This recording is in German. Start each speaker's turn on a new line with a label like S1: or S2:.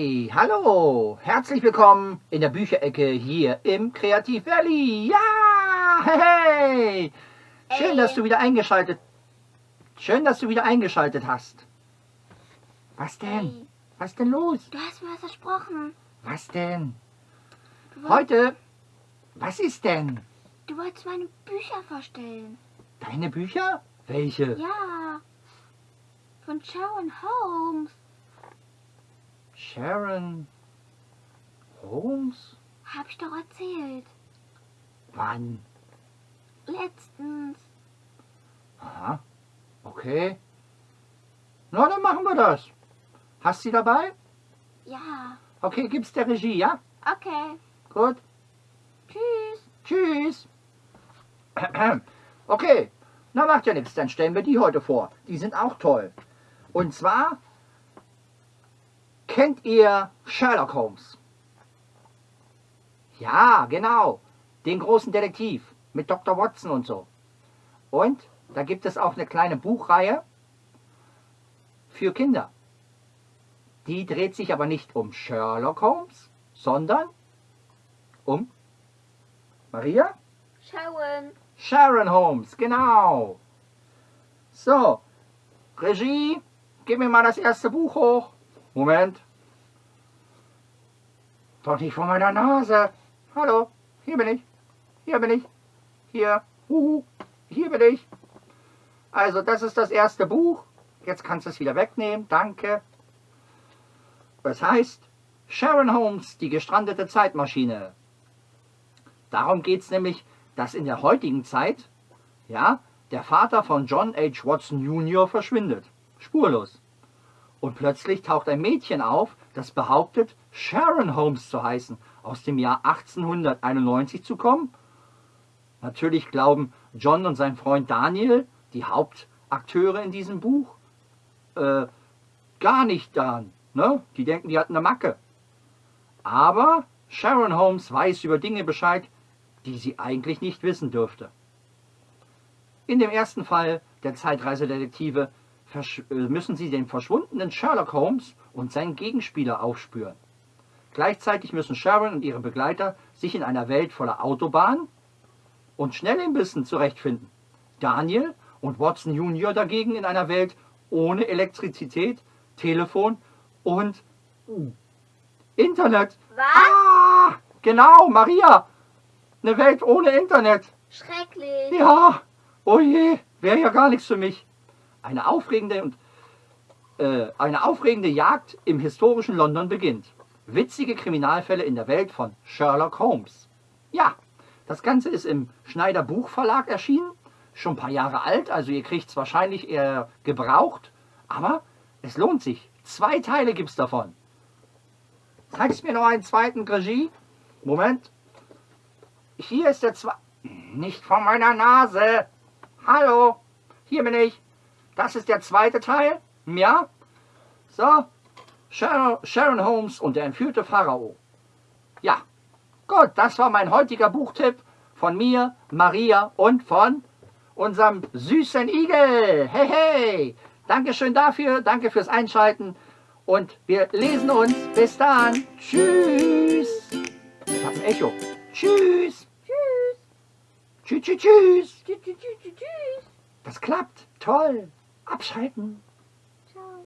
S1: Hey, hallo, herzlich willkommen in der Bücherecke hier im Kreativ Valley. Ja, hey, hey. Schön, dass du wieder eingeschaltet. Schön, dass du wieder eingeschaltet hast. Was denn?
S2: Hey,
S1: Was denn los?
S2: du hast mir was versprochen.
S1: Was denn? Heute? Was ist denn?
S2: du wolltest meine Bücher vorstellen.
S1: Deine Bücher? Welche?
S2: Ja. Von Sharon Holmes.
S1: Sharon Holmes?
S2: Hab ich doch erzählt.
S1: Wann?
S2: Letztens.
S1: Aha. Okay. Na, dann machen wir das. Hast du sie dabei?
S2: Ja.
S1: Okay, gib's der Regie, ja?
S2: Okay.
S1: Gut.
S2: Tschüss.
S1: Tschüss. Okay, na macht ja nichts, dann stellen wir die heute vor. Die sind auch toll. Und zwar kennt ihr Sherlock Holmes? Ja, genau. Den großen Detektiv mit Dr. Watson und so. Und da gibt es auch eine kleine Buchreihe für Kinder. Die dreht sich aber nicht um Sherlock Holmes, sondern um Maria?
S2: Sharon.
S1: Sharon Holmes, genau. So, Regie, gib mir mal das erste Buch hoch. Moment. Doch nicht vor meiner Nase. Hallo, hier bin ich. Hier bin ich. Hier. Huhu. Hier bin ich. Also, das ist das erste Buch. Jetzt kannst du es wieder wegnehmen. Danke. Es heißt Sharon Holmes, die gestrandete Zeitmaschine. Darum geht es nämlich, dass in der heutigen Zeit, ja, der Vater von John H. Watson Jr. verschwindet. Spurlos. Und plötzlich taucht ein Mädchen auf, das behauptet, Sharon Holmes zu heißen, aus dem Jahr 1891 zu kommen. Natürlich glauben John und sein Freund Daniel, die Hauptakteure in diesem Buch, äh, gar nicht daran. Ne? Die denken, die hatten eine Macke. Aber Sharon Holmes weiß über Dinge Bescheid, die sie eigentlich nicht wissen dürfte. In dem ersten Fall der Zeitreisedetektive müssen sie den verschwundenen Sherlock Holmes und seinen Gegenspieler aufspüren. Gleichzeitig müssen Sharon und ihre Begleiter sich in einer Welt voller Autobahnen und Schnellimbissen zurechtfinden. Daniel und Watson Jr. dagegen in einer Welt ohne Elektrizität, Telefon und Internet.
S2: Was?
S1: Ah, genau, Maria. Eine Welt ohne Internet.
S2: Schrecklich.
S1: Ja, oh je, wäre ja gar nichts für mich. Eine aufregende und äh, eine aufregende Jagd im historischen London beginnt. Witzige Kriminalfälle in der Welt von Sherlock Holmes. Ja, das Ganze ist im Schneider Buchverlag erschienen, schon ein paar Jahre alt, also ihr kriegt es wahrscheinlich eher gebraucht, aber es lohnt sich. Zwei Teile gibt's davon. Zeigst mir noch einen zweiten Regie? Moment. Hier ist der zweite. Nicht vor meiner Nase. Hallo, hier bin ich. Das ist der zweite Teil. Ja. So. Sharon, Sharon Holmes und der entführte Pharao. Ja. Gut, das war mein heutiger Buchtipp von mir, Maria und von unserem süßen Igel. Hey, hey. Dankeschön dafür. Danke fürs Einschalten. Und wir lesen uns. Bis dann. Tschüss. Ich hab ein Echo. Tschüss.
S2: Tschüss.
S1: Tschüss, tschüss, tschüss.
S2: Tschüss, tschüss, tschüss, tschüss.
S1: Das klappt. Toll. Abschalten.